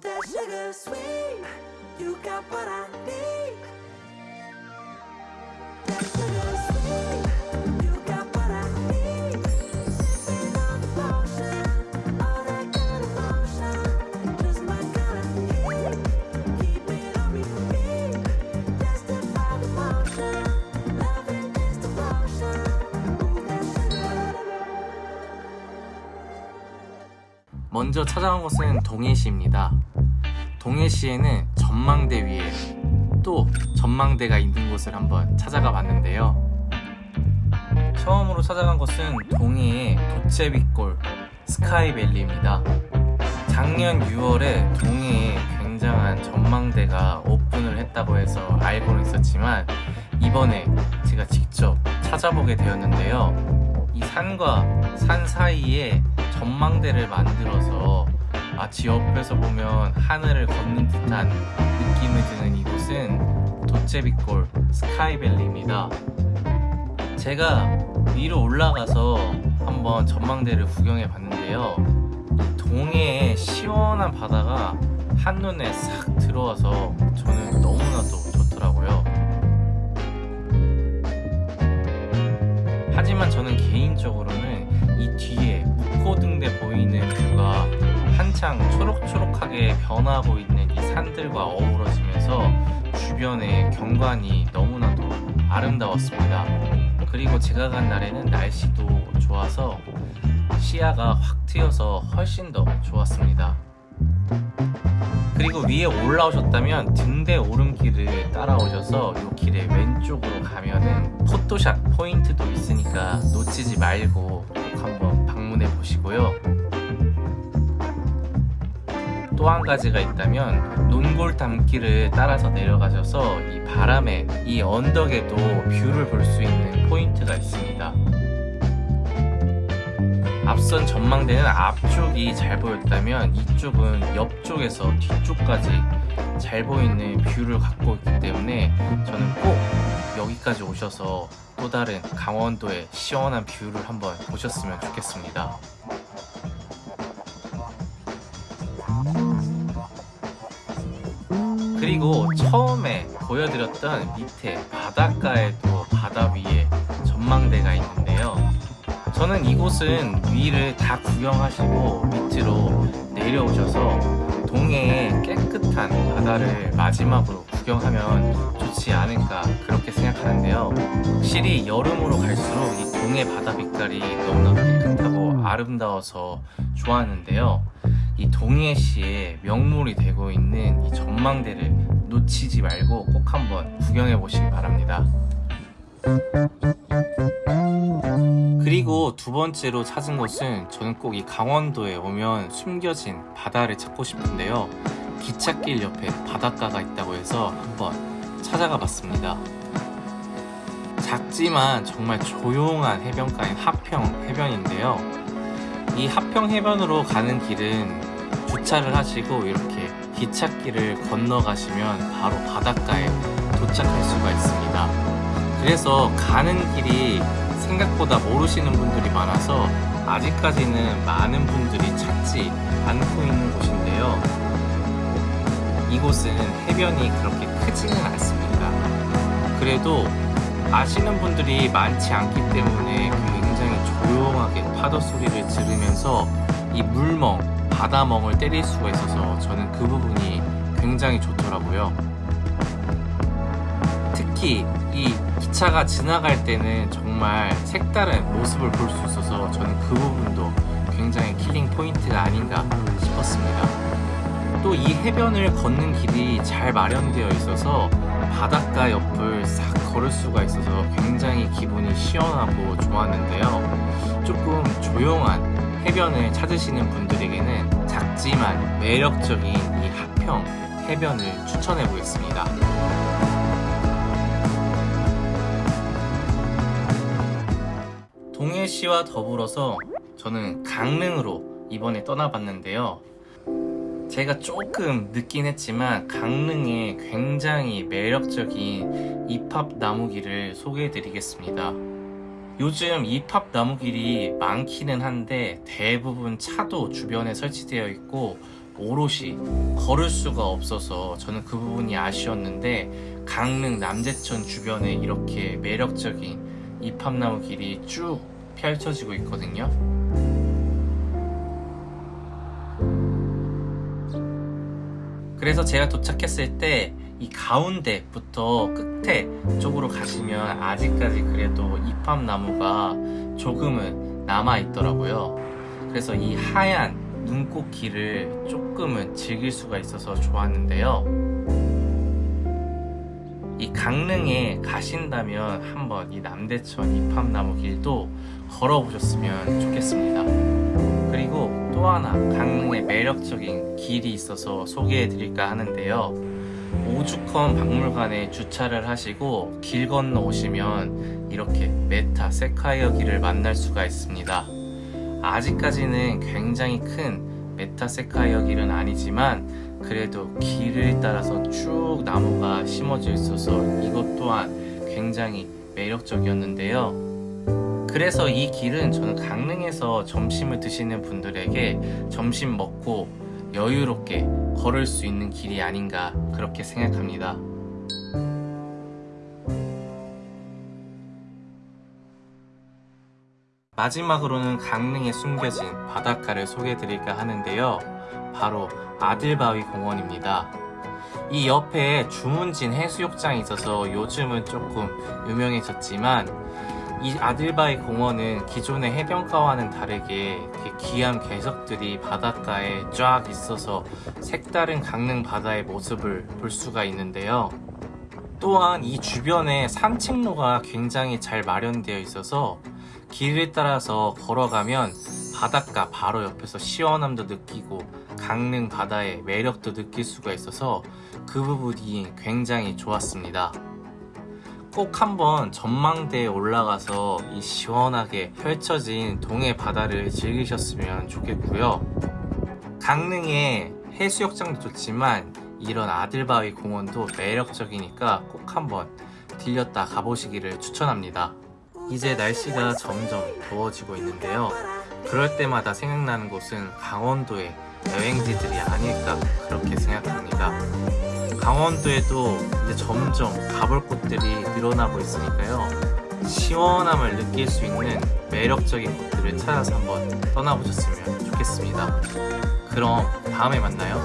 that sugar sweet. You got what I need. That sugar sweet. 먼저 찾아온 곳은 동해시입니다. 동해시에는 전망대 위에 또 전망대가 있는 곳을 한번 찾아가 봤는데요. 처음으로 찾아간 곳은 동해의 도채비골 스카이밸리입니다. 작년 6월에 동해에 굉장한 전망대가 오픈을 했다고 해서 알고는 있었지만 이번에 제가 직접 찾아보게 되었는데요. 이 산과 산 사이에 전망대를 만들어서 마치 옆에서 보면 하늘을 걷는 듯한 느낌이 드는 이곳은 도채비골 스카이밸리입니다. 제가 위로 올라가서 한번 전망대를 구경해 봤는데요. 동해의 시원한 바다가 한눈에 싹 들어와서 저는 너무나도 좋더라고요. 하지만 저는 개인적으로는 이 뒤에 묵고등대 보이는 뷰가 한창 초록초록하게 변하고 있는 이 산들과 어우러지면서 주변의 경관이 너무나도 아름다웠습니다. 그리고 제가 간 날에는 날씨도 좋아서 시야가 확 트여서 훨씬 더 좋았습니다. 그리고 위에 올라오셨다면 등대 오름길을 따라오셔서 이 길의 왼쪽으로 가면은 포토샷 포인트도 있으니까 놓치지 말고 꼭 한번 방문해 보시고요. 또 한 가지가 있다면 논골담길을 따라서 내려가셔서 이 바람의 이 언덕에도 view를 볼 수 있는 포인트가 있습니다. 앞선 전망대는 앞쪽이 잘 보였다면 이쪽은 옆쪽에서 뒤쪽까지 잘 보이는 view를 갖고 있기 때문에 저는 꼭 여기까지 오셔서 또 다른 강원도의 시원한 view를 한번 보셨으면 좋겠습니다. 그리고 처음에 보여드렸던 밑에 바닷가에도 바다 위에 전망대가 있는데요. 저는 이곳은 위를 다 구경하시고 밑으로 내려오셔서 동해의 깨끗한 바다를 마지막으로 구경하면 좋지 않을까 그렇게 생각하는데요. 확실히 여름으로 갈수록 이 동해 바다 빛깔이 너무나 깨끗하고 아름다워서 좋아하는데요. 이 동해시의 명물이 되고 있는 이 전망대를 놓치지 말고 꼭 한번 구경해 보시기 바랍니다. 그리고 두 번째로 찾은 곳은 저는 꼭 이 강원도에 오면 숨겨진 바다를 찾고 싶은데요. 기찻길 옆에 바닷가가 있다고 해서 한번 찾아가 봤습니다. 작지만 정말 조용한 해변가인 하평 해변인데요. 이 하평 해변으로 가는 길은 주차를 하시고 이렇게 기찻길을 건너가시면 바로 바닷가에 도착할 수가 있습니다. 그래서 가는 길이 생각보다 모르시는 분들이 많아서 아직까지는 많은 분들이 찾지 않고 있는 곳인데요. 이곳은 해변이 그렇게 크지는 않습니다. 그래도 아시는 분들이 많지 않기 때문에 굉장히 조용하게 파도 소리를 들으면서 이 물멍, 바다멍을 때릴 수가 있어서 저는 그 부분이 굉장히 좋더라고요. 특히 이 기차가 지나갈 때는 정말 색다른 모습을 볼 수 있어서 저는 그 부분도 굉장히 killing point가 아닌가 싶었습니다. 또 이 해변을 걷는 길이 잘 마련되어 있어서 바닷가 옆을 싹 걸을 수가 있어서 굉장히 기분이 시원하고 좋았는데요. 조금 조용한 해변을 찾으시는 분들에게는 작지만 매력적인 이 하평 해변을 추천해 보겠습니다. 동해시와 더불어서 저는 강릉으로 이번에 떠나봤는데요. 제가 조금 늦긴 했지만 강릉에 굉장히 매력적인 입합 나무길을 소개해 드리겠습니다. 요즘 입합 나무길이 많기는 한데 대부분 차도 주변에 설치되어 있고 오롯이 걸을 수가 없어서 저는 그 부분이 아쉬웠는데 강릉 남제천 주변에 이렇게 매력적인 이팝나무 길이 쭉 펼쳐지고 있거든요. 그래서 제가 도착했을 때 이 가운데부터 끝에 쪽으로 가시면 아직까지 그래도 이팝나무가 조금은 남아 있더라고요. 그래서 이 하얀 눈꽃 길을 조금은 즐길 수가 있어서 좋았는데요. 이 강릉에 가신다면 한번 이 남대천 이팝나무 길도 걸어보셨으면 좋겠습니다. 그리고 또 하나 강릉에 매력적인 길이 있어서 소개해 드릴까 하는데요. 오죽헌 박물관에 주차를 하시고 길 건너 오시면 이렇게 메타세쿼이아 길을 만날 수가 있습니다. 아직까지는 굉장히 큰 메타세쿼이아 길은 아니지만 그래도 길을 따라서 쭉 나무가 심어져 있어서 이것 또한 굉장히 매력적이었는데요. 그래서 이 길은 저는 강릉에서 점심을 드시는 분들에게 점심 먹고 여유롭게 걸을 수 있는 길이 아닌가 그렇게 생각합니다. 마지막으로는 강릉에 숨겨진 바닷가를 소개해드릴까 하는데요. 바로 아들바위 공원입니다. 이 옆에 주문진 해수욕장이 있어서 요즘은 조금 유명해졌지만 이 아들바위 공원은 기존의 해변가와는 다르게 귀한 개석들이 바닷가에 쫙 있어서 색다른 강릉 바다의 모습을 볼 수가 있는데요. 또한 이 주변에 산책로가 굉장히 잘 마련되어 있어서 길을 따라서 걸어가면 바닷가 바로 옆에서 시원함도 느끼고 강릉 바다의 매력도 느낄 수가 있어서 그 부분이 굉장히 좋았습니다. 꼭 한번 전망대에 올라가서 이 시원하게 펼쳐진 동해 바다를 즐기셨으면 좋겠고요. 강릉의 해수욕장도 좋지만 이런 아들바위 공원도 매력적이니까 꼭 한번 들렸다 가보시기를 추천합니다. 이제 날씨가 점점 더워지고 있는데요. 그럴 때마다 생각나는 곳은 강원도의 여행지들이 아닐까 그렇게 생각합니다. 강원도에도 이제 점점 가볼 곳들이 늘어나고 있으니까요. 시원함을 느낄 수 있는 매력적인 곳들을 찾아서 한번 떠나보셨으면 좋겠습니다. 그럼 다음에 만나요.